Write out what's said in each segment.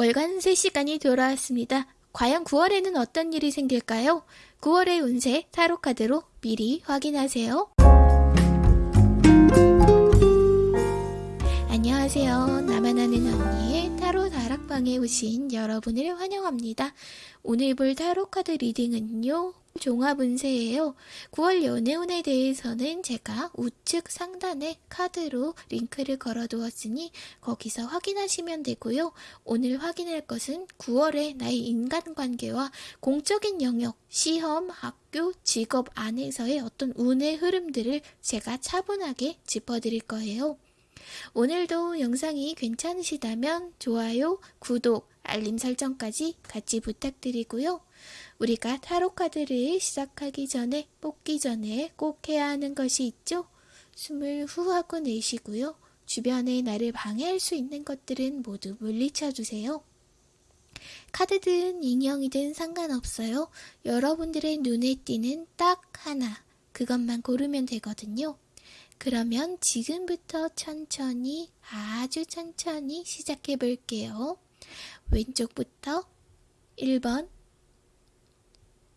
월간 3시간이 돌아왔습니다. 과연 9월에는 어떤 일이 생길까요? 9월의 운세 타로카드로 미리 확인하세요. 안녕하세요. 나만 아는 언니의 타로 다락방에 오신 여러분을 환영합니다. 오늘 볼 타로카드 리딩은요. 종합운세예요. 9월 연애운에 대해서는 제가 우측 상단에 카드로 링크를 걸어두었으니 거기서 확인하시면 되고요. 오늘 확인할 것은 9월의 나의 인간관계와 공적인 영역, 시험, 학교, 직업 안에서의 어떤 운의 흐름들을 제가 차분하게 짚어드릴 거예요. 오늘도 영상이 괜찮으시다면 좋아요, 구독, 알림 설정까지 같이 부탁드리고요. 우리가 타로 카드를 시작하기 전에 뽑기 전에 꼭 해야 하는 것이 있죠. 숨을 후 하고 내쉬고요. 주변에 나를 방해할 수 있는 것들은 모두 물리쳐 주세요. 카드든 인형이든 상관없어요. 여러분들의 눈에 띄는 딱 하나, 그것만 고르면 되거든요. 그러면 지금부터 천천히, 아주 천천히 시작해 볼게요. 왼쪽부터 1번,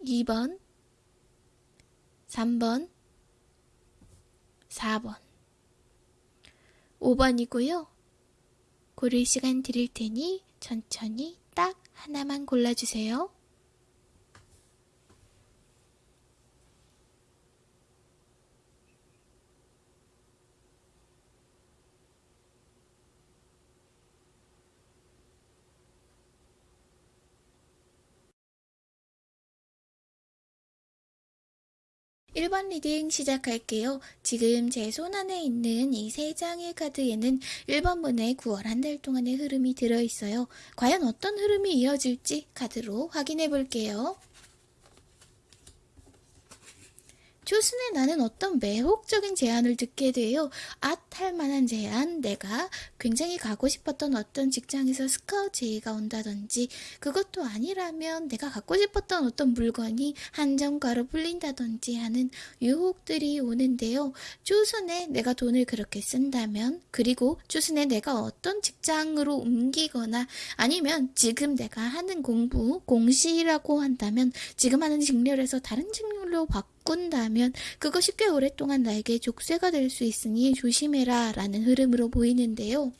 2번, 3번, 4번, 5번이고요. 고를 시간 드릴 테니 천천히 딱 하나만 골라주세요. 1번 리딩 시작할게요. 지금 제 손 안에 있는 이 세 장의 카드에는 1번분의 9월 한 달 동안의 흐름이 들어있어요. 과연 어떤 흐름이 이어질지 카드로 확인해 볼게요. 초순에 나는 어떤 매혹적인 제안을 듣게 돼요. 혹할 만한 제안, 내가 굉장히 가고 싶었던 어떤 직장에서 스카우트 제의가 온다든지 그것도 아니라면 내가 갖고 싶었던 어떤 물건이 한정가로 풀린다든지 하는 유혹들이 오는데요. 초순에 내가 돈을 그렇게 쓴다면 그리고 초순에 내가 어떤 직장으로 옮기거나 아니면 지금 내가 하는 공부, 공시라고 한다면 지금 하는 직렬에서 다른 직렬로 바꿔 바꾼다면 그것이 꽤 오랫동안 나에게 족쇄가 될 수 있으니 조심해라 라는 흐름으로 보이는데요.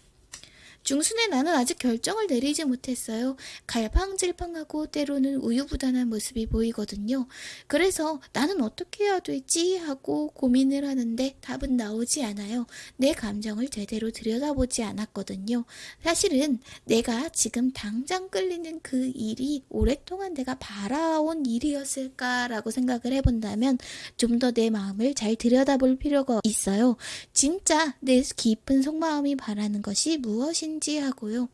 중순에 나는 아직 결정을 내리지 못했어요. 갈팡질팡하고 때로는 우유부단한 모습이 보이거든요. 그래서 나는 어떻게 해야 되지 하고 고민을 하는데 답은 나오지 않아요. 내 감정을 제대로 들여다보지 않았거든요. 사실은 내가 지금 당장 끌리는 그 일이 오랫동안 내가 바라온 일이었을까라고 생각을 해본다면 좀 더 내 마음을 잘 들여다볼 필요가 있어요. 진짜 내 깊은 속마음이 바라는 것이 무엇인지 인지 하고요.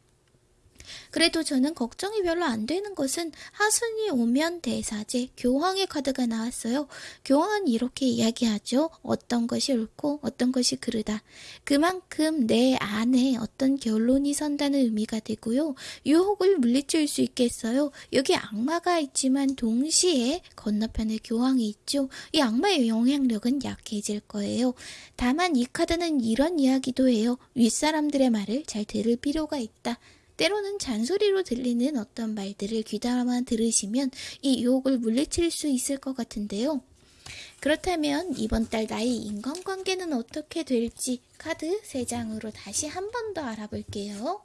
그래도 저는 걱정이 별로 안 되는 것은 하순이 오면 대사제 교황의 카드가 나왔어요. 교황은 이렇게 이야기하죠. 어떤 것이 옳고 어떤 것이 그르다. 그만큼 내 안에 어떤 결론이 선다는 의미가 되고요. 유혹을 물리칠 수 있겠어요. 여기 악마가 있지만 동시에 건너편에 교황이 있죠. 이 악마의 영향력은 약해질 거예요. 다만 이 카드는 이런 이야기도 해요. 윗사람들의 말을 잘 들을 필요가 있다. 때로는 잔소리로 들리는 어떤 말들을 귀담아 들으시면 이 유혹을 물리칠 수 있을 것 같은데요. 그렇다면 이번 달 나의 인간관계는 어떻게 될지 카드 3장으로 다시 한 번 더 알아볼게요.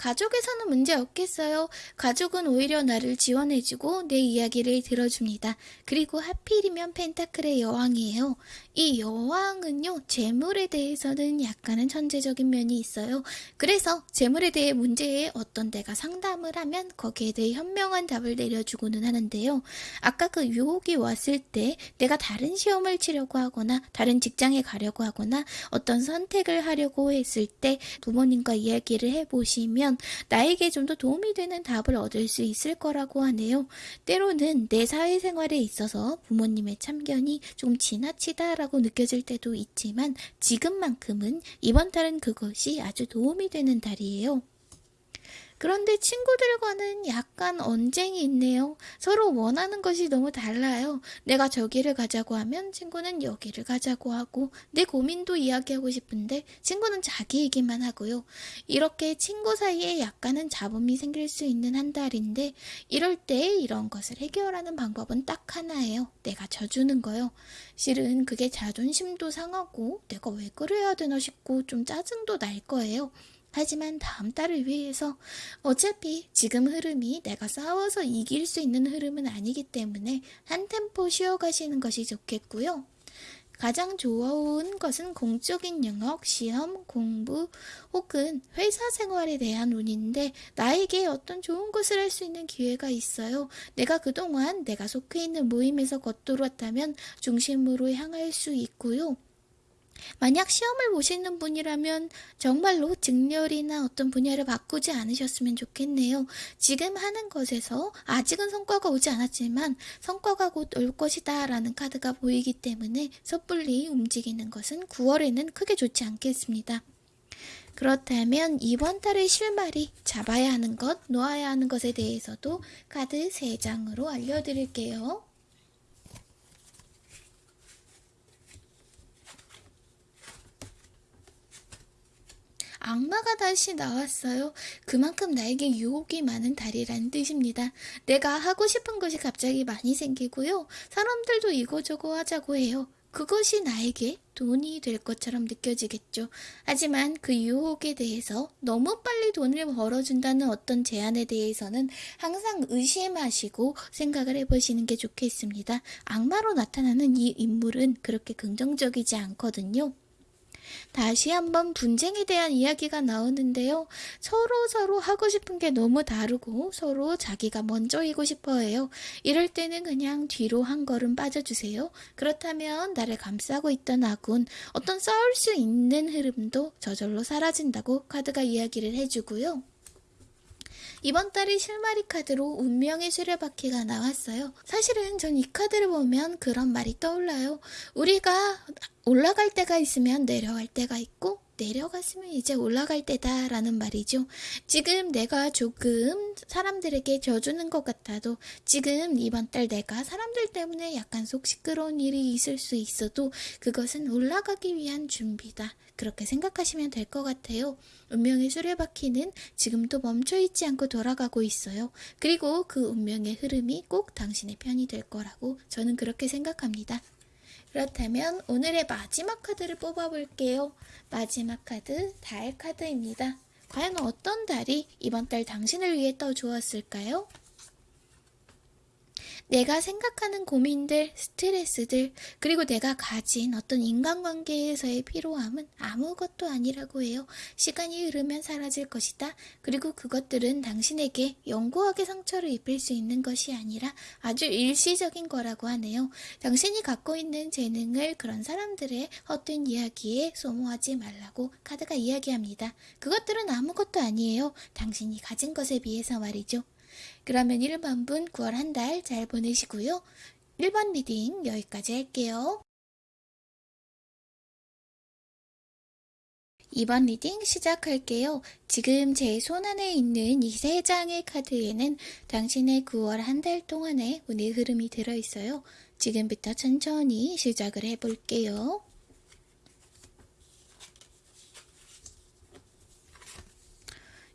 가족에서는 문제 없겠어요. 가족은 오히려 나를 지원해주고 내 이야기를 들어줍니다. 그리고 하필이면 펜타클의 여왕이에요. 이 여왕은요, 재물에 대해서는 약간은 천재적인 면이 있어요. 그래서 재물에 대해 문제에 어떤 데가 상담을 하면 거기에 대해 현명한 답을 내려주고는 하는데요. 아까 그 유혹이 왔을 때 내가 다른 시험을 치려고 하거나 다른 직장에 가려고 하거나 어떤 선택을 하려고 했을 때 부모님과 이야기를 해보시면 나에게 좀 더 도움이 되는 답을 얻을 수 있을 거라고 하네요. 때로는 내 사회생활에 있어서 부모님의 참견이 좀 지나치다라고 느껴질 때도 있지만 지금만큼은 이번 달은 그것이 아주 도움이 되는 달이에요. 그런데 친구들과는 약간 언쟁이 있네요. 서로 원하는 것이 너무 달라요. 내가 저기를 가자고 하면 친구는 여기를 가자고 하고 내 고민도 이야기하고 싶은데 친구는 자기 얘기만 하고요. 이렇게 친구 사이에 약간은 잡음이 생길 수 있는 한 달인데 이럴 때 이런 것을 해결하는 방법은 딱 하나예요. 내가 져주는 거요. 실은 그게 자존심도 상하고 내가 왜 그래야 되나 싶고 좀 짜증도 날 거예요. 하지만 다음 달을 위해서 어차피 지금 흐름이 내가 싸워서 이길 수 있는 흐름은 아니기 때문에 한 템포 쉬어가시는 것이 좋겠고요. 가장 좋아온 것은 공적인 영역, 시험, 공부 혹은 회사 생활에 대한 운인데 나에게 어떤 좋은 것을 할 수 있는 기회가 있어요. 내가 그동안 내가 속해 있는 모임에서 겉돌았다면 중심으로 향할 수 있고요. 만약 시험을 보시는 분이라면 정말로 직렬이나 어떤 분야를 바꾸지 않으셨으면 좋겠네요. 지금 하는 것에서 아직은 성과가 오지 않았지만 성과가 곧 올 것이다 라는 카드가 보이기 때문에 섣불리 움직이는 것은 9월에는 크게 좋지 않겠습니다. 그렇다면 이번 달의 실마리 잡아야 하는 것, 놓아야 하는 것에 대해서도 카드 3장으로 알려드릴게요. 악마가 다시 나왔어요. 그만큼 나에게 유혹이 많은 달이라는 뜻입니다. 내가 하고 싶은 것이 갑자기 많이 생기고요. 사람들도 이거저거 하자고 해요. 그것이 나에게 돈이 될 것처럼 느껴지겠죠. 하지만 그 유혹에 대해서 너무 빨리 돈을 벌어준다는 어떤 제안에 대해서는 항상 의심하시고 생각을 해보시는 게 좋겠습니다. 악마로 나타나는 이 인물은 그렇게 긍정적이지 않거든요. 다시 한번 분쟁에 대한 이야기가 나오는데요. 서로 서로 하고 싶은 게 너무 다르고 서로 자기가 먼저이고 싶어 해요. 이럴 때는 그냥 뒤로 한 걸음 빠져주세요. 그렇다면 나를 감싸고 있던 아군, 어떤 싸울 수 있는 흐름도 저절로 사라진다고 카드가 이야기를 해주고요. 이번 달에 실마리 카드로 운명의 수레바퀴가 나왔어요. 사실은 전 이 카드를 보면 그런 말이 떠올라요. 우리가 올라갈 때가 있으면 내려갈 때가 있고 내려갔으면 이제 올라갈 때다 라는 말이죠. 지금 내가 조금 사람들에게 져주는 것 같아도 지금 이번 달 내가 사람들 때문에 약간 속 시끄러운 일이 있을 수 있어도 그것은 올라가기 위한 준비다. 그렇게 생각하시면 될 것 같아요. 운명의 수레바퀴는 지금도 멈춰있지 않고 돌아가고 있어요. 그리고 그 운명의 흐름이 꼭 당신의 편이 될 거라고 저는 그렇게 생각합니다. 그렇다면 오늘의 마지막 카드를 뽑아볼게요. 마지막 카드, 달 카드입니다. 과연 어떤 달이 이번 달 당신을 위해 떠주었을까요? 내가 생각하는 고민들, 스트레스들, 그리고 내가 가진 어떤 인간관계에서의 피로함은 아무것도 아니라고 해요. 시간이 흐르면 사라질 것이다. 그리고 그것들은 당신에게 영구하게 상처를 입힐 수 있는 것이 아니라 아주 일시적인 거라고 하네요. 당신이 갖고 있는 재능을 그런 사람들의 헛된 이야기에 소모하지 말라고 카드가 이야기합니다. 그것들은 아무것도 아니에요. 당신이 가진 것에 비해서 말이죠. 그러면 1번 분 9월 한 달 잘 보내시고요. 1번 reading 여기까지 할게요. 2번 reading 시작할게요. 지금 제 손안에 있는 이 세 장의 카드에는 당신의 9월 한 달 동안의 운의 흐름이 들어있어요. 지금부터 천천히 시작을 해볼게요.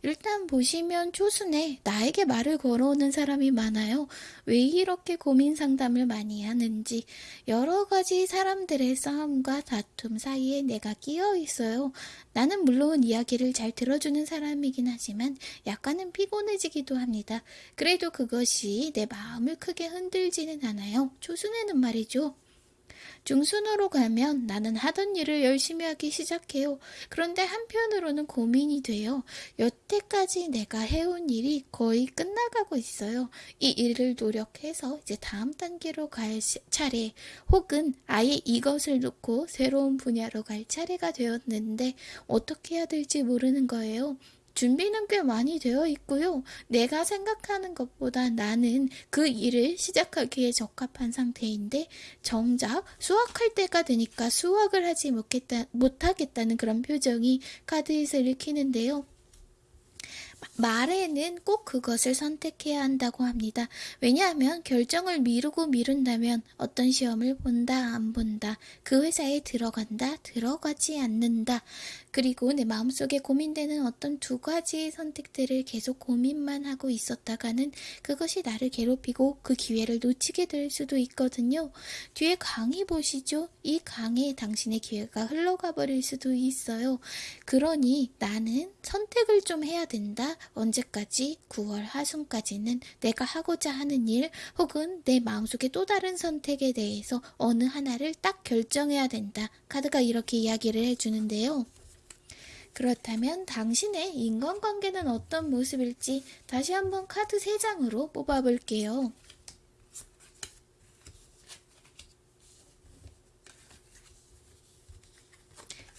일단 보시면 초순에 나에게 말을 걸어오는 사람이 많아요. 왜 이렇게 고민 상담을 많이 하는지 여러 가지 사람들의 싸움과 다툼 사이에 내가 끼어 있어요. 나는 물론 이야기를 잘 들어주는 사람이긴 하지만 약간은 피곤해지기도 합니다. 그래도 그것이 내 마음을 크게 흔들지는 않아요. 초순에는 말이죠. 중순으로 가면 나는 하던 일을 열심히 하기 시작해요. 그런데 한편으로는 고민이 돼요. 여태까지 내가 해온 일이 거의 끝나가고 있어요. 이 일을 노력해서 이제 다음 단계로 갈 차례 혹은 아예 이것을 놓고 새로운 분야로 갈 차례가 되었는데 어떻게 해야 될지 모르는 거예요. 준비는 꽤 많이 되어 있고요. 내가 생각하는 것보다 나는 그 일을 시작하기에 적합한 상태인데 정작 수학할 때가 되니까 수학을 하지 못겠다, 못하겠다는 그런 표정이 카드에서 읽히는데요. 말에는 꼭 그것을 선택해야 한다고 합니다. 왜냐하면 결정을 미루고 미룬다면 어떤 시험을 본다, 안 본다, 그 회사에 들어간다, 들어가지 않는다, 그리고 내 마음속에 고민되는 어떤 두 가지의 선택들을 계속 고민만 하고 있었다가는 그것이 나를 괴롭히고 그 기회를 놓치게 될 수도 있거든요. 뒤에 강의 보시죠? 이 강에 당신의 기회가 흘러가 버릴 수도 있어요. 그러니 나는 선택을 좀 해야 된다. 언제까지? 9월 하순까지는 내가 하고자 하는 일 혹은 내 마음속에 또 다른 선택에 대해서 어느 하나를 딱 결정해야 된다. 카드가 이렇게 이야기를 해주는데요. 그렇다면 당신의 인간관계는 어떤 모습일지 다시 한번 카드 3장으로 뽑아볼게요.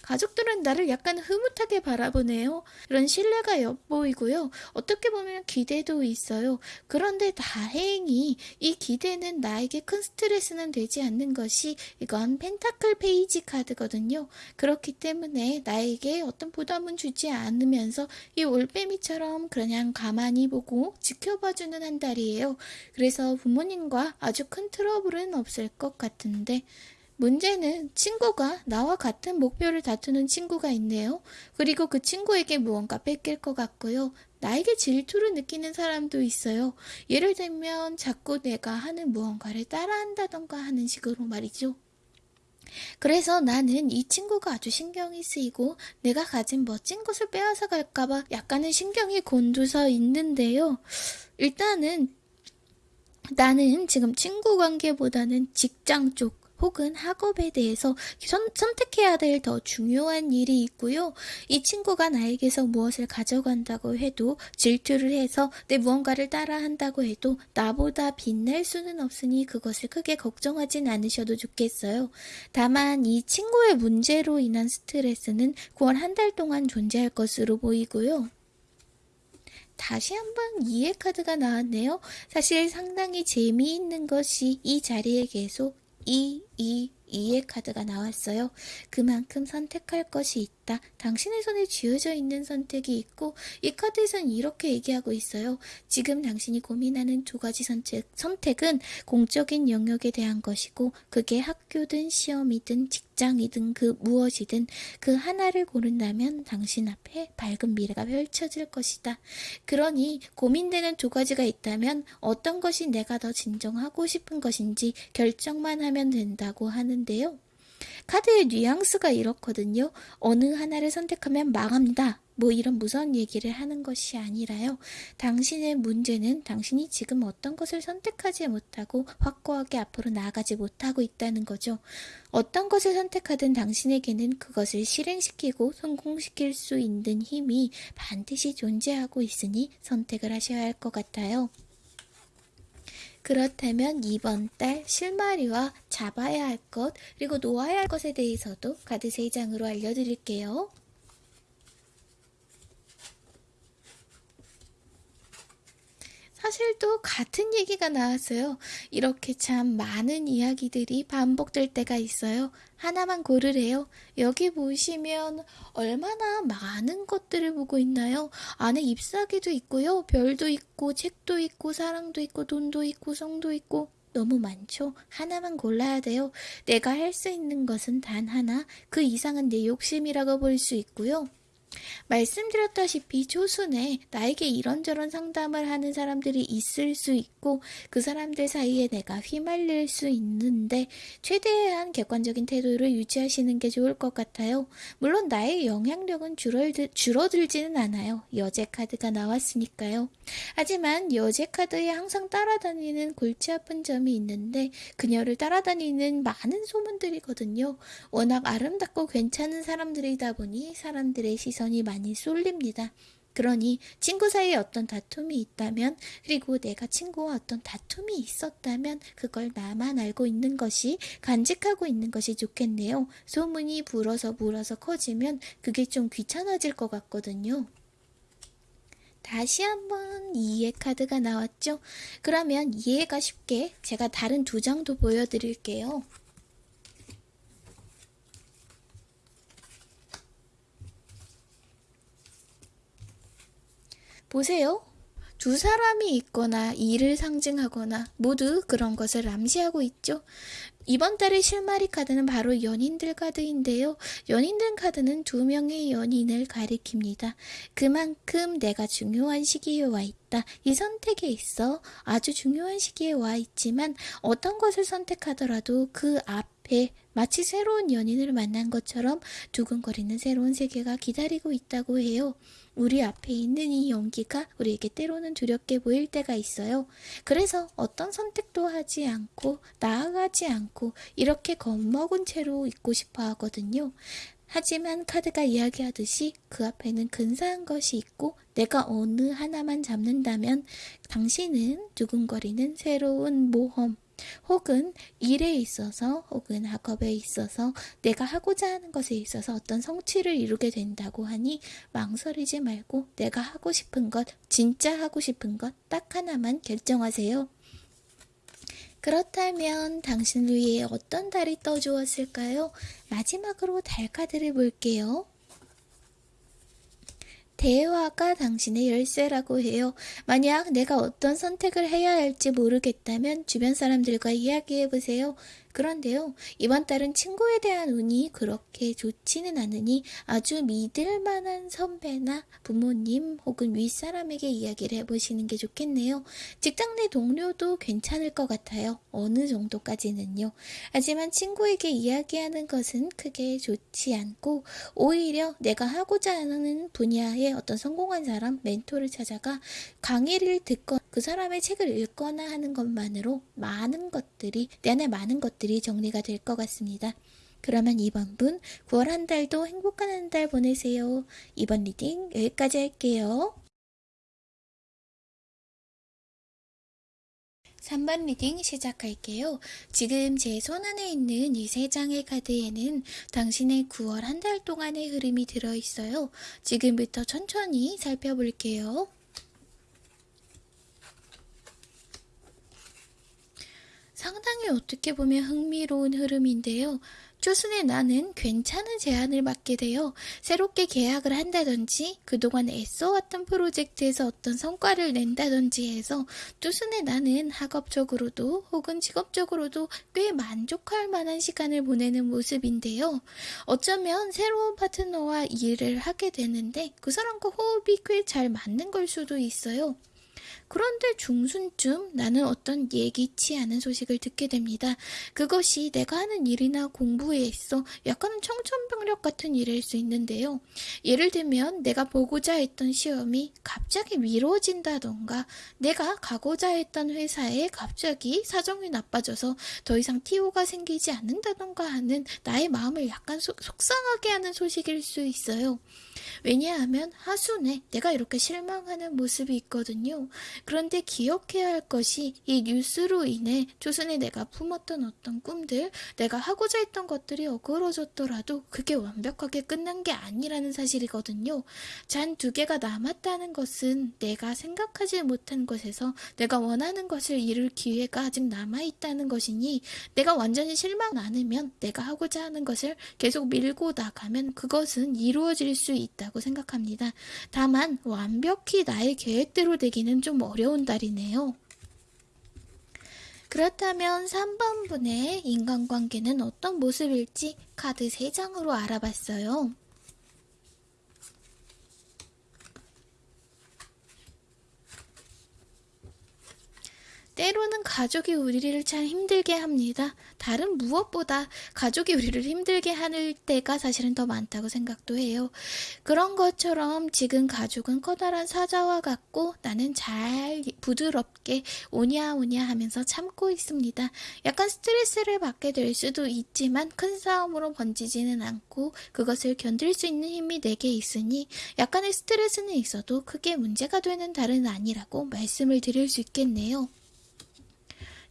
가족들은 나를 약간 흐뭇하게 바라보네요. 이런 신뢰가 엿보이고요. 어떻게 보면 기대도 있어요. 그런데 다행히 이 기대는 나에게 큰 스트레스는 되지 않는 것이 이건 Pentacle Page 카드거든요. 그렇기 때문에 나에게 어떤 부담은 주지 않으면서 이 올빼미처럼 그냥 가만히 보고 지켜봐주는 한 달이에요. 그래서 부모님과 아주 큰 트러블은 없을 것 같은데 문제는 친구가 나와 같은 목표를 다투는 친구가 있네요. 그리고 그 친구에게 무언가 뺏길 것 같고요. 나에게 질투를 느끼는 사람도 있어요. 예를 들면 자꾸 내가 하는 무언가를 따라한다던가 하는 식으로 말이죠. 그래서 나는 이 친구가 아주 신경이 쓰이고 내가 가진 멋진 것을 빼앗아 갈까봐 약간은 신경이 곤두서 있는데요. 일단은 나는 지금 친구 관계보다는 직장 쪽 혹은 학업에 대해서 선, 택해야 될 더 중요한 일이 있고요. 이 친구가 나에게서 무엇을 가져간다고 해도 질투를 해서 내 무언가를 따라한다고 해도 나보다 빛날 수는 없으니 그것을 크게 걱정하진 않으셔도 좋겠어요. 다만 이 친구의 문제로 인한 스트레스는 9월 한 달 동안 존재할 것으로 보이고요. 다시 한번 이해 카드가 나왔네요. 사실 상당히 재미있는 것이 이 자리에 계속 이, 이, 이의 카드가 나왔어요. 그만큼 선택할 것이 있다. 당신의 손에 쥐어져 있는 선택이 있고 이 카드에서는 이렇게 얘기하고 있어요. 지금 당신이 고민하는 두 가지 선택, 선택은 공적인 영역에 대한 것이고 그게 학교든 시험이든 직장이든 그 무엇이든 그 하나를 고른다면 당신 앞에 밝은 미래가 펼쳐질 것이다. 그러니 고민되는 두 가지가 있다면 어떤 것이 내가 더 진정하고 싶은 것인지 결정만 하면 된다 고 하는 하는데요. 카드의 뉘앙스가 이렇거든요. 어느 하나를 선택하면 망합니다. 뭐 이런 무서운 얘기를 하는 것이 아니라요. 당신의 문제는 당신이 지금 어떤 것을 선택하지 못하고 확고하게 앞으로 나아가지 못하고 있다는 거죠. 어떤 것을 선택하든 당신에게는 그것을 실행시키고 성공시킬 수 있는 힘이 반드시 존재하고 있으니 선택을 하셔야 할 것 같아요. 그렇다면 이번 달 실마리와 잡아야 할 것, 그리고 놓아야 할 것에 대해서도 카드 3장으로 알려드릴게요. 사실 또 같은 얘기가 나왔어요. 이렇게 참 많은 이야기들이 반복될 때가 있어요. 하나만 고르래요. 여기 보시면 얼마나 많은 것들을 보고 있나요? 안에 잎사귀도 있고요. 별도 있고, 책도 있고, 사랑도 있고, 돈도 있고, 성도 있고, 너무 많죠? 하나만 골라야 돼요. 내가 할 수 있는 것은 단 하나, 그 이상은 내 욕심이라고 볼 수 있고요. 말씀드렸다시피 조순에 나에게 이런저런 상담을 하는 사람들이 있을 수 있고 그 사람들 사이에 내가 휘말릴 수 있는데 최대한 객관적인 태도를 유지하시는 게 좋을 것 같아요. 물론 나의 영향력은 줄어들, 줄어들지는 않아요. 여제 카드가 나왔으니까요. 하지만 여제 카드에 항상 따라다니는 골치 아픈 점이 있는데 그녀를 따라다니는 많은 소문들이거든요. 워낙 아름답고 괜찮은 사람들이다 보니 사람들의 시선 시선이 많이 쏠립니다. 그러니 친구 사이에 어떤 다툼이 있다면 그리고 내가 친구와 어떤 다툼이 있었다면 그걸 나만 알고 있는 것이 간직하고 있는 것이 좋겠네요. 소문이 불어서 불어서 커지면 그게 좀 귀찮아질 것 같거든요. 다시 한번 이해 카드가 나왔죠? 그러면 이해가 쉽게 제가 다른 두 장도 보여드릴게요. 보세요. 두 사람이 있거나 일을 상징하거나 모두 그런 것을 암시하고 있죠. 이번 달의 실마리 카드는 바로 연인들 카드인데요. 연인들 카드는 두 명의 연인을 가리킵니다. 그만큼 내가 중요한 시기에 와 있다. 이 선택에 있어 아주 중요한 시기에 와 있지만 어떤 것을 선택하더라도 그 앞에 마치 새로운 연인을 만난 것처럼 두근거리는 새로운 세계가 기다리고 있다고 해요. 우리 앞에 있는 이 연기가 우리에게 때로는 두렵게 보일 때가 있어요. 그래서 어떤 선택도 하지 않고 나아가지 않고 이렇게 겁먹은 채로 있고 싶어 하거든요. 하지만 카드가 이야기하듯이 그 앞에는 근사한 것이 있고 내가 어느 하나만 잡는다면 당신은 두근거리는 새로운 모험, 혹은 일에 있어서 혹은 학업에 있어서 내가 하고자 하는 것에 있어서 어떤 성취를 이루게 된다고 하니 망설이지 말고 내가 하고 싶은 것, 진짜 하고 싶은 것 딱 하나만 결정하세요. 그렇다면 당신 위에 어떤 달이 떠주었을까요? 마지막으로 달 카드를 볼게요. 대화가 당신의 열쇠라고 해요. 만약 내가 어떤 선택을 해야 할지 모르겠다면 주변 사람들과 이야기해 보세요. 그런데요, 이번 달은 친구에 대한 운이 그렇게 좋지는 않으니 아주 믿을 만한 선배나 부모님 혹은 윗사람에게 이야기를 해보시는 게 좋겠네요. 직장 내 동료도 괜찮을 것 같아요. 어느 정도까지는요. 하지만 친구에게 이야기하는 것은 크게 좋지 않고 오히려 내가 하고자 하는 분야에 어떤 성공한 사람, 멘토를 찾아가 강의를 듣거나 그 사람의 책을 읽거나 하는 것만으로 많은 것들이, 내 안에 많은 것들이 정리가 될 것 같습니다. 그러면 2번 분 9월 한 달도 행복한 한 달 보내세요. 2번 reading 여기까지 할게요. 3번 reading 시작할게요. 지금 제 손안에 있는 이 세 장의 카드에는 당신의 9월 한 달 동안의 흐름이 들어있어요. 지금부터 천천히 살펴볼게요. 상당히 어떻게 보면 흥미로운 흐름인데요. 조순의 나는 괜찮은 제안을 받게 되어 새롭게 계약을 한다든지 그동안 애써왔던 프로젝트에서 어떤 성과를 낸다든지 해서 조순의 나는 학업적으로도 혹은 직업적으로도 꽤 만족할 만한 시간을 보내는 모습인데요. 어쩌면 새로운 파트너와 일을 하게 되는데 그 사람과 호흡이 꽤 잘 맞는 걸 수도 있어요. 그런데 중순쯤 나는 어떤 예기치 않은 소식을 듣게 됩니다. 그것이 내가 하는 일이나 공부에 있어 약간은 청천벽력 같은 일일 수 있는데요. 예를 들면 내가 보고자 했던 시험이 갑자기 미뤄진다던가 내가 가고자 했던 회사에 갑자기 사정이 나빠져서 더 이상 TO가 생기지 않는다던가 하는 나의 마음을 약간 속, 속상하게 하는 소식일 수 있어요. 왜냐하면 하순에 내가 이렇게 실망하는 모습이 있거든요. 그런데 기억해야 할 것이 이 뉴스로 인해 조선에 내가 품었던 어떤 꿈들, 내가 하고자 했던 것들이 어그러졌더라도 그게 완벽하게 끝난 게 아니라는 사실이거든요. 잔 두 개가 남았다는 것은 내가 생각하지 못한 것에서 내가 원하는 것을 이룰 기회가 아직 남아있다는 것이니 내가 완전히 실망 않으면 내가 하고자 하는 것을 계속 밀고 나가면 그것은 이루어질 수 있다고 생각합니다. 다만 완벽히 나의 계획대로 되기는 좀 어려운 달이네요. 그렇다면 3번 분의 인간관계는 어떤 모습일지 카드 3장으로 알아봤어요. 때로는 가족이 우리를 참 힘들게 합니다. 다른 무엇보다 가족이 우리를 힘들게 하는 때가 사실은 더 많다고 생각도 해요. 그런 것처럼 지금 가족은 커다란 사자와 같고 나는 잘 부드럽게 오냐오냐 하면서 참고 있습니다. 약간 스트레스를 받게 될 수도 있지만 큰 싸움으로 번지지는 않고 그것을 견딜 수 있는 힘이 내게 있으니 약간의 스트레스는 있어도 크게 문제가 되는 달은 아니라고 말씀을 드릴 수 있겠네요.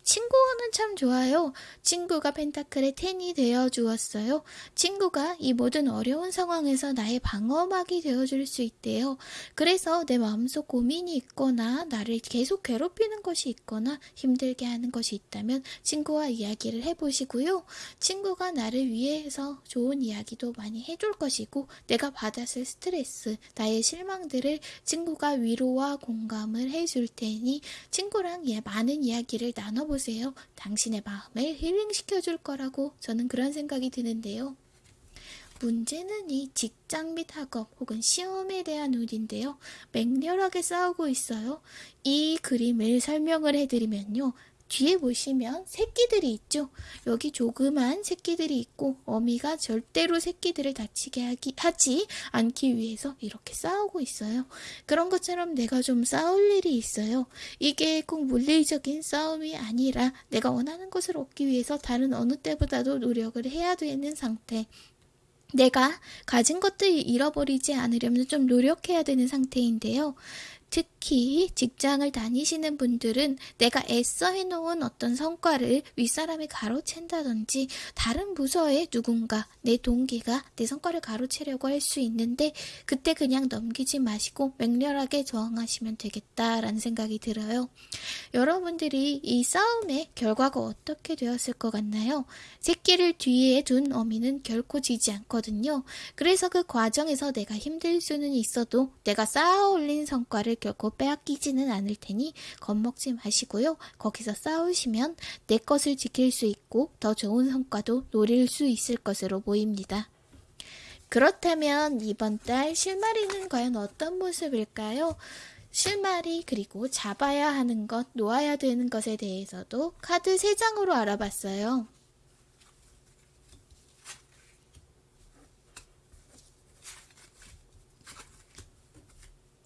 친구는 참 좋아요. 친구가 펜타클의 텐이 되어 주었어요. 친구가 이 모든 어려운 상황에서 나의 방어막이 되어 줄 수 있대요. 그래서 내 마음속 고민이 있거나 나를 계속 괴롭히는 것이 있거나 힘들게 하는 것이 있다면 친구와 이야기를 해보시고요. 친구가 나를 위해서 좋은 이야기도 많이 해줄 것이고 내가 받았을 스트레스, 나의 실망들을 친구가 위로와 공감을 해줄 테니 친구랑 예, 많은 이야기를 나눠보세 요. 보세요. 당신의 마음을 힐링시켜 줄 거라고 저는 그런 생각이 드는데요. 문제는 이 직장 및 학업 혹은 시험에 대한 운인데요. 맹렬하게 싸우고 있어요. 이 그림을 설명을 해드리면요. 뒤에 보시면 새끼들이 있죠. 여기 조그만 새끼들이 있고 어미가 절대로 새끼들을 다치게 하기, 하지 않기 위해서 이렇게 싸우고 있어요. 그런 것처럼 내가 좀 싸울 일이 있어요. 이게 꼭 물리적인 싸움이 아니라 내가 원하는 것을 얻기 위해서 다른 어느 때보다도 노력을 해야 되는 상태. 내가 가진 것들 잃어버리지 않으려면 좀 노력해야 되는 상태인데요. 특히 직장을 다니시는 분들은 내가 애써 해놓은 어떤 성과를 윗사람이 가로챈다든지 다른 부서에 누군가 내 동기가 내 성과를 가로채려고 할 수 있는데 그때 그냥 넘기지 마시고 맹렬하게 저항하시면 되겠다라는 생각이 들어요. 여러분들이 이 싸움의 결과가 어떻게 되었을 것 같나요? 새끼를 뒤에 둔 어미는 결코 지지 않거든요. 그래서 그 과정에서 내가 힘들 수는 있어도 내가 쌓아 올린 성과를 결코 빼앗기지는 않을 테니 겁먹지 마시고요. 거기서 싸우시면 내 것을 지킬 수 있고 더 좋은 성과도 노릴 수 있을 것으로 보입니다. 그렇다면 이번 달 실마리는 과연 어떤 모습일까요? 실마리 그리고 잡아야 하는 것, 놓아야 되는 것에 대해서도 카드 3장으로 알아봤어요.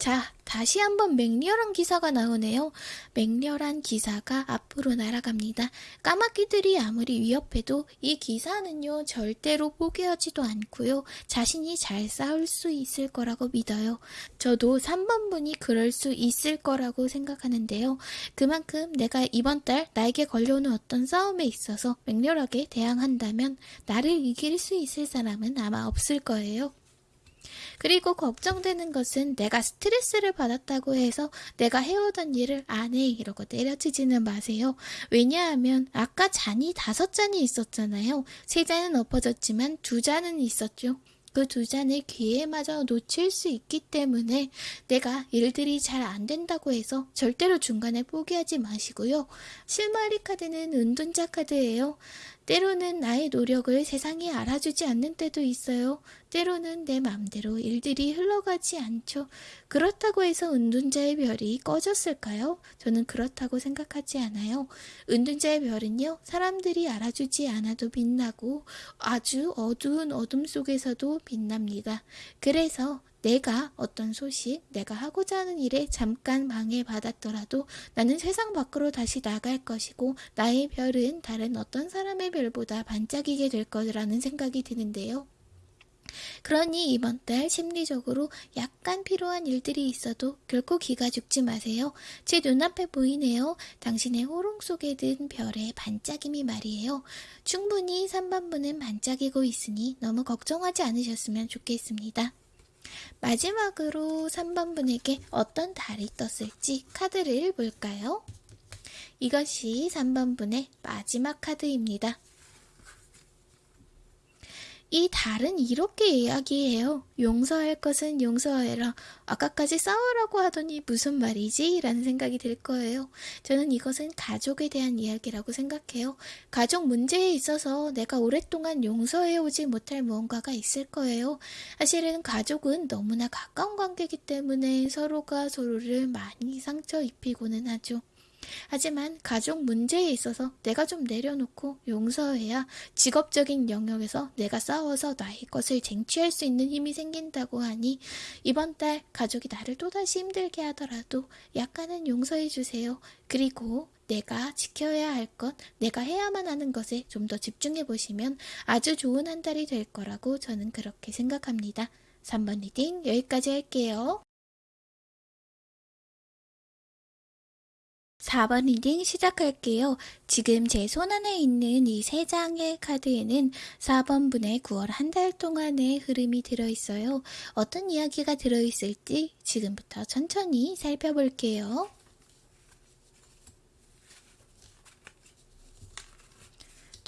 자, 다시 한번 맹렬한 기사가 나오네요. 맹렬한 기사가 앞으로 날아갑니다. 까마귀들이 아무리 위협해도 이 기사는요, 절대로 포기하지도 않고요. 자신이 잘 싸울 수 있을 거라고 믿어요. 저도 3번 분이 그럴 수 있을 거라고 생각하는데요. 그만큼 내가 이번 달 나에게 걸려오는 어떤 싸움에 있어서 맹렬하게 대항한다면 나를 이길 수 있을 사람은 아마 없을 거예요. 그리고 걱정되는 것은 내가 스트레스를 받았다고 해서 내가 해오던 일을 안 해 이러고 내려치지는 마세요. 왜냐하면 아까 잔이 다섯 잔이 있었잖아요. 세 잔은 엎어졌지만 두 잔은 있었죠. 그 두 잔을 기회마저 놓칠 수 있기 때문에 내가 일들이 잘 안 된다고 해서 절대로 중간에 포기하지 마시고요. 실마리 카드는 은둔자 카드예요. 때로는 나의 노력을 세상이 알아주지 않는 때도 있어요. 때로는 내 맘대로 일들이 흘러가지 않죠. 그렇다고 해서 은둔자의 별이 꺼졌을까요? 저는 그렇다고 생각하지 않아요. 은둔자의 별은요, 사람들이 알아주지 않아도 빛나고 아주 어두운 어둠 속에서도 빛납니다. 그래서 내가 어떤 소식, 내가 하고자 하는 일에 잠깐 방해받았더라도 나는 세상 밖으로 다시 나갈 것이고 나의 별은 다른 어떤 사람의 별보다 반짝이게 될 거라는 생각이 드는데요. 그러니 이번 달 심리적으로 약간 필요한 일들이 있어도 결코 기가 죽지 마세요. 제 눈앞에 보이네요. 당신의 호롱 속에 든 별의 반짝임이 말이에요. 충분히 3번분은 반짝이고 있으니 너무 걱정하지 않으셨으면 좋겠습니다. 마지막으로 3번 분에게 어떤 달이 떴을지 카드를 볼까요? 이것이 3번 분의 마지막 카드입니다. 이 달은 이렇게 이야기해요. 용서할 것은 용서해라. 아까까지 싸우라고 하더니 무슨 말이지? 라는 생각이 들 거예요. 저는 이것은 가족에 대한 이야기라고 생각해요. 가족 문제에 있어서 내가 오랫동안 용서해오지 못할 무언가가 있을 거예요. 사실은 가족은 너무나 가까운 관계이기 때문에 서로가 서로를 많이 상처 입히고는 하죠. 하지만 가족 문제에 있어서 내가 좀 내려놓고 용서해야 직업적인 영역에서 내가 싸워서 나의 것을 쟁취할 수 있는 힘이 생긴다고 하니 이번 달 가족이 나를 또다시 힘들게 하더라도 약간은 용서해 주세요. 그리고 내가 지켜야 할 것, 내가 해야만 하는 것에 좀 더 집중해 보시면 아주 좋은 한 달이 될 거라고 저는 그렇게 생각합니다. 3번 reading 여기까지 할게요. 4번 reading 시작할게요. 지금 제 손 안에 있는 이 세 장의 카드에는 4번 분의 9월 한 달 동안의 흐름이 들어있어요. 어떤 이야기가 들어있을지 지금부터 천천히 살펴볼게요.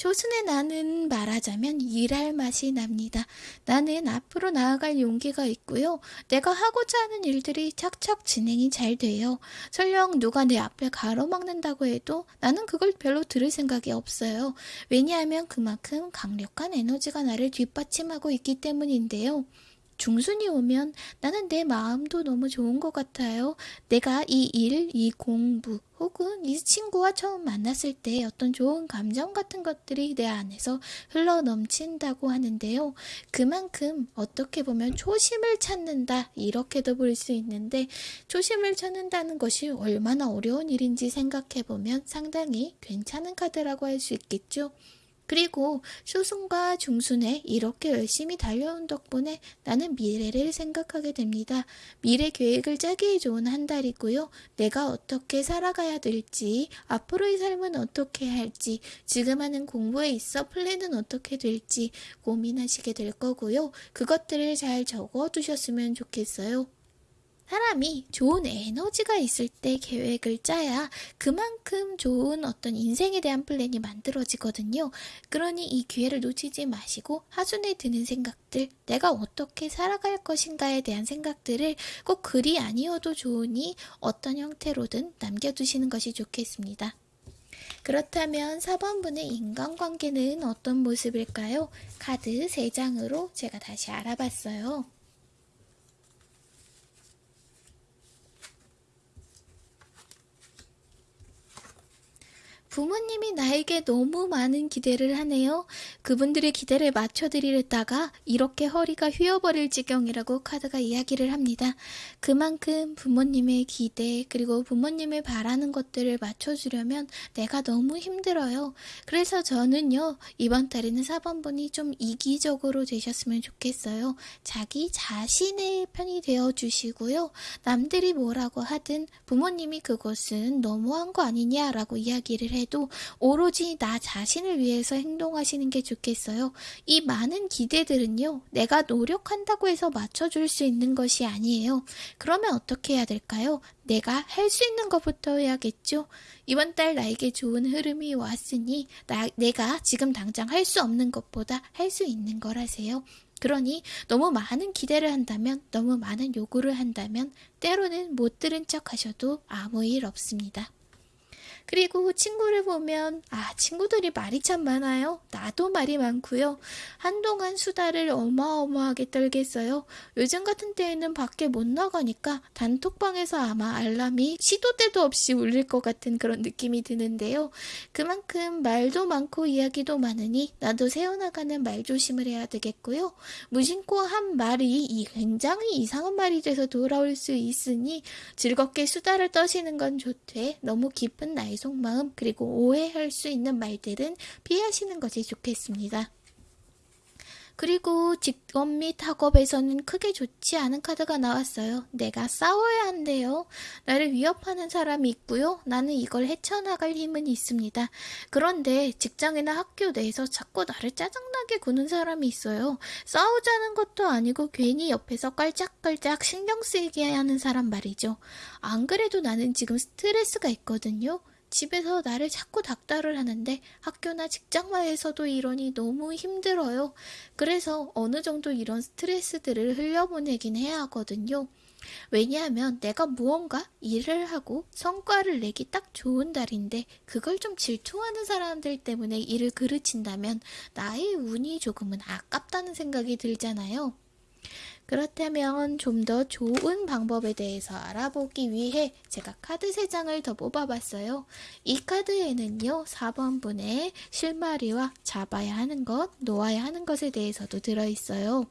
조순의 나는 말하자면 일할 맛이 납니다. 나는 앞으로 나아갈 용기가 있고요. 내가 하고자 하는 일들이 착착 진행이 잘 돼요. 설령 누가 내 앞을 가로막는다고 해도 나는 그걸 별로 들을 생각이 없어요. 왜냐하면 그만큼 강력한 에너지가 나를 뒷받침하고 있기 때문인데요. 중순이 오면 나는 내 마음도 너무 좋은 것 같아요. 내가 이 일, 이 공부, 혹은 이 친구와 처음 만났을 때 어떤 좋은 감정 같은 것들이 내 안에서 흘러 넘친다고 하는데요. 그만큼 어떻게 보면 초심을 찾는다, 이렇게도 볼 수 있는데, 초심을 찾는다는 것이 얼마나 어려운 일인지 생각해 보면 상당히 괜찮은 카드라고 할 수 있겠죠. 그리고 쇼순과 중순에 이렇게 열심히 달려온 덕분에 나는 미래를 생각하게 됩니다. 미래 계획을 짜기에 좋은 한 달이고요. 내가 어떻게 살아가야 될지, 앞으로의 삶은 어떻게 할지, 지금 하는 공부에 있어 플랜은 어떻게 될지 고민하시게 될 거고요. 그것들을 잘 적어 두셨으면 좋겠어요. 사람이 좋은 에너지가 있을 때 계획을 짜야 그만큼 좋은 어떤 인생에 대한 플랜이 만들어지거든요. 그러니 이 기회를 놓치지 마시고 하순에 드는 생각들, 내가 어떻게 살아갈 것인가에 대한 생각들을 꼭 글이 아니어도 좋으니 어떤 형태로든 남겨두시는 것이 좋겠습니다. 그렇다면 4번분의 인간관계는 어떤 모습일까요? 카드 3장으로 제가 다시 알아봤어요. 부모님이 나에게 너무 많은 기대를 하네요. 그분들의 기대를 맞춰드리려다가 이렇게 허리가 휘어버릴 지경이라고 카드가 이야기를 합니다. 그만큼 부모님의 기대 그리고 부모님의 바라는 것들을 맞춰주려면 내가 너무 힘들어요. 그래서 저는요 이번 달에는 4번 분이 좀 이기적으로 되셨으면 좋겠어요. 자기 자신의 편이 되어주시고요. 남들이 뭐라고 하든 부모님이 그것은 너무한 거 아니냐라고 이야기를 해 해도 오로지 나 자신을 위해서 행동하시는 게 좋겠어요. 이 많은 기대들은요, 내가 노력한다고 해서 맞춰줄 수 있는 것이 아니에요. 그러면 어떻게 해야 될까요? 내가 할 수 있는 것부터 해야겠죠. 이번 달 나에게 좋은 흐름이 왔으니 나, 내가 지금 당장 할 수 없는 것보다 할 수 있는 걸 하세요. 그러니 너무 많은 기대를 한다면, 너무 많은 요구를 한다면 때로는 못 들은 척 하셔도 아무 일 없습니다. 그리고 친구를 보면 아 친구들이 말이 참 많아요. 나도 말이 많고요. 한동안 수다를 어마어마하게 떨겠어요. 요즘 같은 때에는 밖에 못 나가니까 단톡방에서 아마 알람이 시도 때도 없이 울릴 것 같은 그런 느낌이 드는데요. 그만큼 말도 많고 이야기도 많으니 나도 세워나가는 말 조심을 해야 되겠고요. 무심코 한 말이 굉장히 이상한 말이 돼서 돌아올 수 있으니 즐겁게 수다를 떠시는 건 좋되 너무 깊은 나이 속마음 그리고 오해할 수 있는 말들은 피하시는 것이 좋겠습니다. 그리고 직업 및 학업에서는 크게 좋지 않은 카드가 나왔어요. 내가 싸워야 한대요. 나를 위협하는 사람이 있고요. 나는 이걸 헤쳐나갈 힘은 있습니다. 그런데 직장이나 학교 내에서 자꾸 나를 짜증나게 구는 사람이 있어요. 싸우자는 것도 아니고 괜히 옆에서 깔짝깔짝 신경 쓰이게 하는 사람 말이죠. 안 그래도 나는 지금 스트레스가 있거든요. 집에서 나를 자꾸 닥달을 하는데 학교나 직장마에서도 이러니 너무 힘들어요. 그래서 어느 정도 이런 스트레스들을 흘려보내긴 해야 하거든요. 왜냐하면 내가 무언가 일을 하고 성과를 내기 딱 좋은 달인데 그걸 좀 질투하는 사람들 때문에 일을 그르친다면 나의 운이 조금은 아깝다는 생각이 들잖아요. 그렇다면 좀 더 좋은 방법에 대해서 알아보기 위해 제가 카드 3장을 더 뽑아봤어요. 이 카드에는요, 4번 분의 실마리와 잡아야 하는 것, 놓아야 하는 것에 대해서도 들어있어요.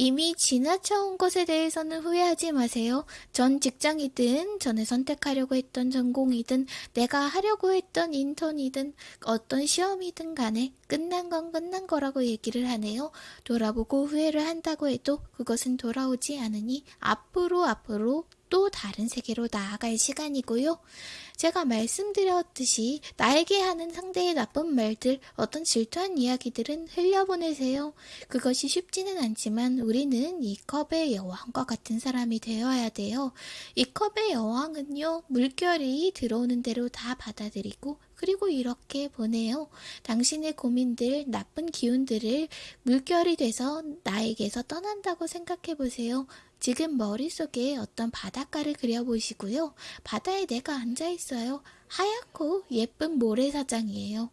이미 지나쳐온 것에 대해서는 후회하지 마세요. 전 직장이든 전에 선택하려고 했던 전공이든 내가 하려고 했던 인턴이든 어떤 시험이든 간에 끝난 건 끝난 거라고 얘기를 하네요. 돌아보고 후회를 한다고 해도 그것은 돌아오지 않으니 앞으로 앞으로 또 다른 세계로 나아갈 시간이고요. 제가 말씀드렸듯이 나에게 하는 상대의 나쁜 말들, 어떤 질투한 이야기들은 흘려보내세요. 그것이 쉽지는 않지만 우리는 이 컵의 여왕과 같은 사람이 되어야 돼요. 이 컵의 여왕은요, 물결이 들어오는 대로 다 받아들이고 그리고 이렇게 보내요. 당신의 고민들, 나쁜 기운들을 물결이 돼서 나에게서 떠난다고 생각해 보세요. 지금 머릿속에 어떤 바닷가를 그려보시고요. 바다에 내가 앉아있어요. 하얗고 예쁜 모래사장이에요.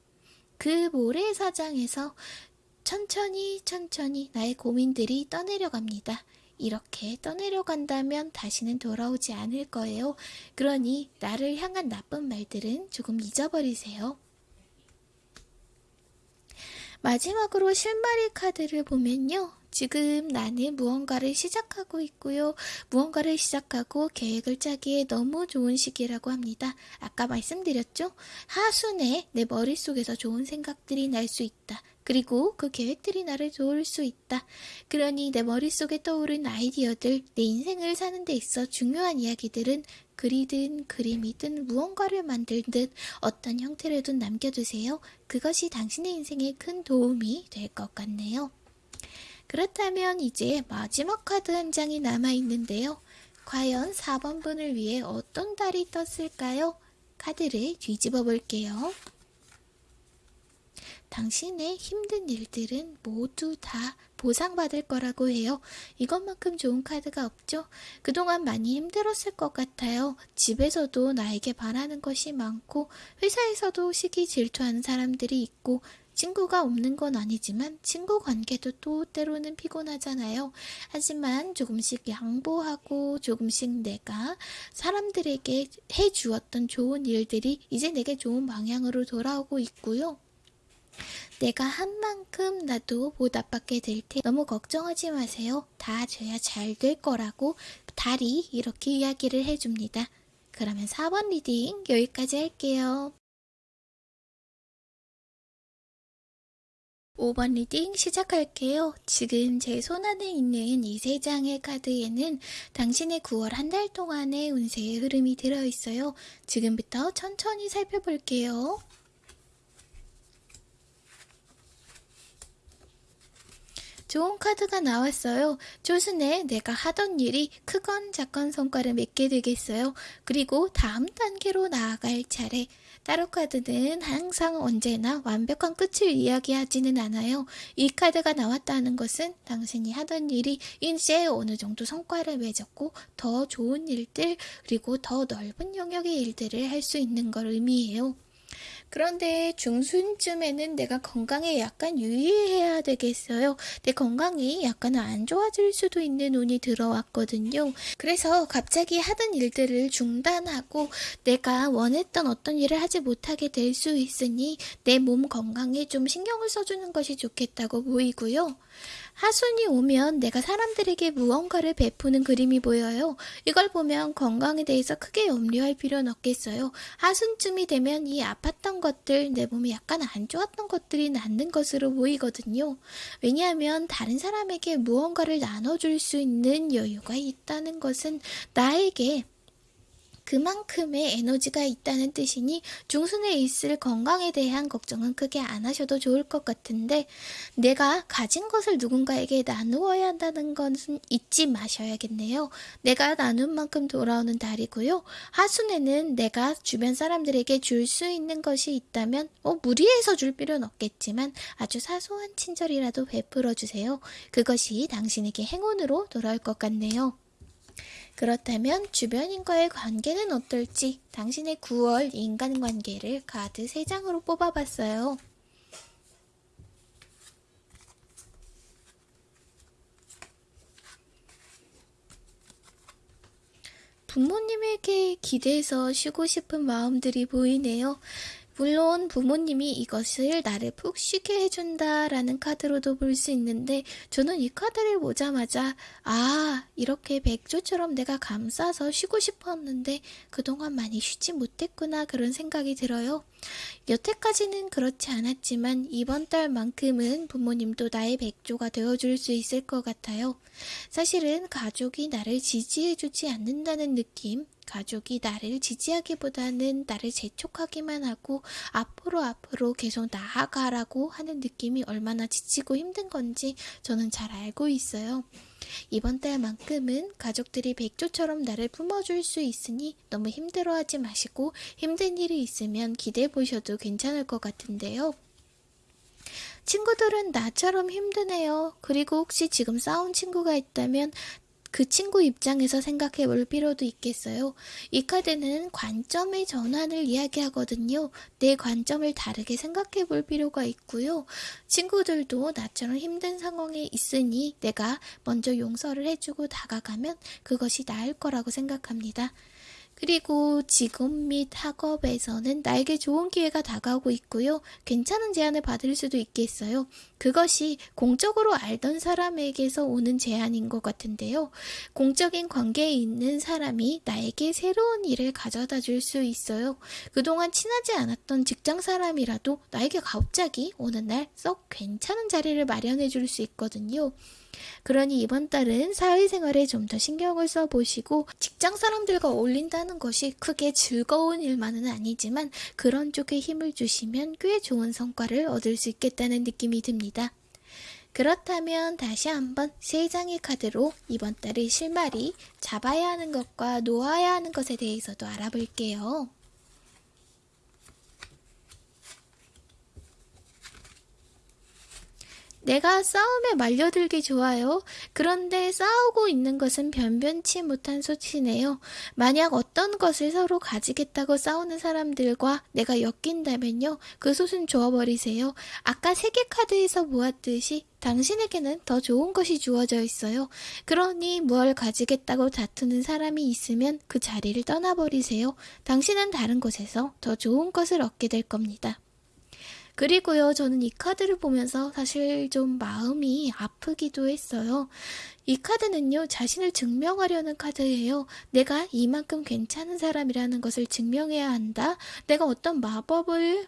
그 모래사장에서 천천히 천천히 나의 고민들이 떠내려갑니다. 이렇게 떠내려간다면 다시는 돌아오지 않을 거예요. 그러니 나를 향한 나쁜 말들은 조금 잊어버리세요. 마지막으로 실마리 카드를 보면요. 지금 나는 무언가를 시작하고 있고요. 무언가를 시작하고 계획을 짜기에 너무 좋은 시기라고 합니다. 아까 말씀드렸죠? 하순에 내 머릿속에서 좋은 생각들이 날 수 있다. 그리고 그 계획들이 나를 도울 수 있다. 그러니 내 머릿속에 떠오른 아이디어들, 내 인생을 사는 데 있어 중요한 이야기들은 글이든 그림이든 무언가를 만들 듯 어떤 형태로든 남겨두세요. 그것이 당신의 인생에 큰 도움이 될 것 같네요. 그렇다면 이제 마지막 카드 한 장이 남아있는데요. 과연 4번 분을 위해 어떤 달이 떴을까요? 카드를 뒤집어 볼게요. 당신의 힘든 일들은 모두 다 보상받을 거라고 해요. 이것만큼 좋은 카드가 없죠? 그동안 많이 힘들었을 것 같아요. 집에서도 나에게 바라는 것이 많고, 회사에서도 시기 질투하는 사람들이 있고, 친구가 없는 건 아니지만 친구 관계도 또 때로는 피곤하잖아요. 하지만 조금씩 양보하고 조금씩 내가 사람들에게 해주었던 좋은 일들이 이제 내게 좋은 방향으로 돌아오고 있고요. 내가 한 만큼 나도 보답받게 될 테. 너무 걱정하지 마세요. 다 돼야 잘 될 거라고 달이 이렇게 이야기를 해줍니다. 그러면 4번 reading 여기까지 할게요. 5번 reading 시작할게요. 지금 제 손안에 있는 이 세 장의 카드에는 당신의 9월 한 달 동안의 운세의 흐름이 들어있어요. 지금부터 천천히 살펴볼게요. 좋은 카드가 나왔어요. 조순에 내가 하던 일이 크건 작건 성과를 맺게 되겠어요. 그리고 다음 단계로 나아갈 차례. 따로 카드는 항상 언제나 완벽한 끝을 이야기하지는 않아요. 이 카드가 나왔다는 것은 당신이 하던 일이 이제 어느 정도 성과를 맺었고 더 좋은 일들 그리고 더 넓은 영역의 일들을 할 수 있는 걸 의미해요. 그런데 중순쯤에는 내가 건강에 약간 유의해야 되겠어요. 내 건강이 약간 안 좋아질 수도 있는 운이 들어왔거든요. 그래서 갑자기 하던 일들을 중단하고 내가 원했던 어떤 일을 하지 못하게 될 수 있으니 내 몸 건강에 좀 신경을 써주는 것이 좋겠다고 보이고요. 하순이 오면 내가 사람들에게 무언가를 베푸는 그림이 보여요. 이걸 보면 건강에 대해서 크게 염려할 필요는 없겠어요. 하순쯤이 되면 이 아팠던 것들, 내 몸이 약간 안 좋았던 것들이 낫는 것으로 보이거든요. 왜냐하면 다른 사람에게 무언가를 나눠줄 수 있는 여유가 있다는 것은 나에게 그만큼의 에너지가 있다는 뜻이니 중순에 있을 건강에 대한 걱정은 크게 안 하셔도 좋을 것 같은데 내가 가진 것을 누군가에게 나누어야 한다는 것은 잊지 마셔야겠네요. 내가 나눈 만큼 돌아오는 달이고요. 하순에는 내가 주변 사람들에게 줄 수 있는 것이 있다면 어, 무리해서 줄 필요는 없겠지만 아주 사소한 친절이라도 베풀어 주세요. 그것이 당신에게 행운으로 돌아올 것 같네요. 그렇다면 주변인과의 관계는 어떨지 당신의 9월 인간관계를 카드 3장으로 뽑아봤어요. 부모님에게 기대서 쉬고 싶은 마음들이 보이네요. 물론 부모님이 이것을 나를 푹 쉬게 해준다라는 카드로도 볼 수 있는데 저는 이 카드를 보자마자 아 이렇게 백조처럼 내가 감싸서 쉬고 싶었는데 그동안 많이 쉬지 못했구나 그런 생각이 들어요. 여태까지는 그렇지 않았지만 이번 달만큼은 부모님도 나의 백조가 되어줄 수 있을 것 같아요. 사실은 가족이 나를 지지해주지 않는다는 느낌, 가족이 나를 지지하기보다는 나를 재촉하기만 하고 앞으로 앞으로 계속 나아가라고 하는 느낌이 얼마나 지치고 힘든 건지 저는 잘 알고 있어요. 이번 달만큼은 가족들이 백조처럼 나를 품어줄 수 있으니 너무 힘들어하지 마시고 힘든 일이 있으면 기대해 보셔도 괜찮을 것 같은데요. 친구들은 나처럼 힘드네요. 그리고 혹시 지금 싸운 친구가 있다면 그 친구 입장에서 생각해 볼 필요도 있겠어요. 이 카드는 관점의 전환을 이야기하거든요. 내 관점을 다르게 생각해 볼 필요가 있고요. 친구들도 나처럼 힘든 상황에 있으니 내가 먼저 용서를 해주고 다가가면 그것이 나을 거라고 생각합니다. 그리고 직업 및 학업에서는 나에게 좋은 기회가 다가오고 있고요. 괜찮은 제안을 받을 수도 있겠어요. 그것이 공적으로 알던 사람에게서 오는 제안인 것 같은데요. 공적인 관계에 있는 사람이 나에게 새로운 일을 가져다 줄 수 있어요. 그동안 친하지 않았던 직장 사람이라도 나에게 갑자기 어느 날썩 괜찮은 자리를 마련해 줄 수 있거든요. 그러니 이번 달은 사회생활에 좀 더 신경을 써보시고 직장 사람들과 어울린다는 것이 크게 즐거운 일만은 아니지만 그런 쪽에 힘을 주시면 꽤 좋은 성과를 얻을 수 있겠다는 느낌이 듭니다. 그렇다면 다시 한번 세 장의 카드로 이번 달의 실마리 잡아야 하는 것과 놓아야 하는 것에 대해서도 알아볼게요. 내가 싸움에 말려들기 좋아요. 그런데 싸우고 있는 것은 변변치 못한 소치네요. 만약 어떤 것을 서로 가지겠다고 싸우는 사람들과 내가 엮인다면요. 그 솥은 줘버리세요. 아까 세계 카드에서 보았듯이 당신에게는 더 좋은 것이 주어져 있어요. 그러니 뭘 가지겠다고 다투는 사람이 있으면 그 자리를 떠나버리세요. 당신은 다른 곳에서 더 좋은 것을 얻게 될 겁니다. 그리고요, 저는 이 카드를 보면서 사실 좀 마음이 아프기도 했어요. 이 카드는요, 자신을 증명하려는 카드예요. 내가 이만큼 괜찮은 사람이라는 것을 증명해야 한다. 내가 어떤 마법을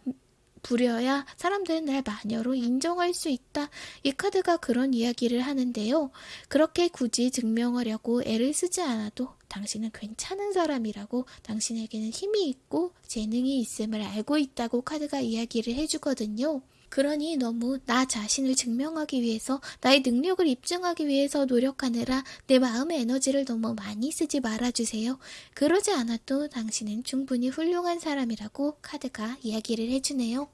부려야 사람들은 날 마녀로 인정할 수 있다. 이 카드가 그런 이야기를 하는데요. 그렇게 굳이 증명하려고 애를 쓰지 않아도 당신은 괜찮은 사람이라고 당신에게는 힘이 있고 재능이 있음을 알고 있다고 카드가 이야기를 해주거든요. 그러니 너무 나 자신을 증명하기 위해서 나의 능력을 입증하기 위해서 노력하느라 내 마음의 에너지를 너무 많이 쓰지 말아주세요. 그러지 않아도 당신은 충분히 훌륭한 사람이라고 카드가 이야기를 해주네요.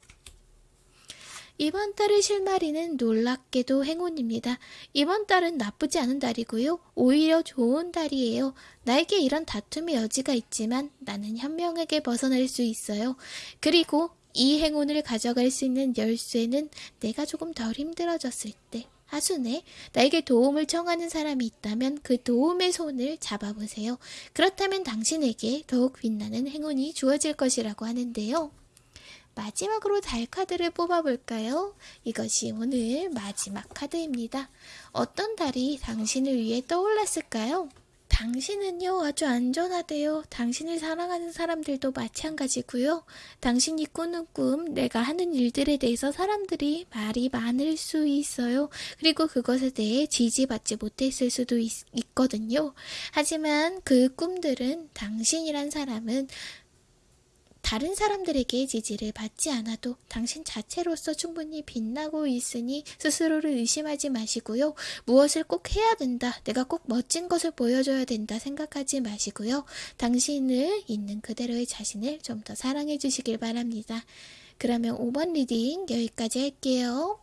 이번 달의 실마리는 놀랍게도 행운입니다. 이번 달은 나쁘지 않은 달이고요. 오히려 좋은 달이에요. 나에게 이런 다툼의 여지가 있지만 나는 현명하게 벗어날 수 있어요. 그리고 이 행운을 가져갈 수 있는 열쇠는 내가 조금 덜 힘들어졌을 때 하순에 나에게 도움을 청하는 사람이 있다면 그 도움의 손을 잡아보세요. 그렇다면 당신에게 더욱 빛나는 행운이 주어질 것이라고 하는데요. 마지막으로 달 카드를 뽑아볼까요? 이것이 오늘 마지막 카드입니다. 어떤 달이 당신을 위해 떠올랐을까요? 당신은요, 아주 안전하대요. 당신을 사랑하는 사람들도 마찬가지고요. 당신이 꾸는 꿈, 내가 하는 일들에 대해서 사람들이 말이 많을 수 있어요. 그리고 그것에 대해 지지받지 못했을 수도 있, 있거든요. 하지만 그 꿈들은 당신이란 사람은 다른 사람들에게 지지를 받지 않아도 당신 자체로서 충분히 빛나고 있으니 스스로를 의심하지 마시고요. 무엇을 꼭 해야 된다. 내가 꼭 멋진 것을 보여줘야 된다 생각하지 마시고요. 당신을 있는 그대로의 자신을 좀 더 사랑해 주시길 바랍니다. 그러면 5번 reading 여기까지 할게요.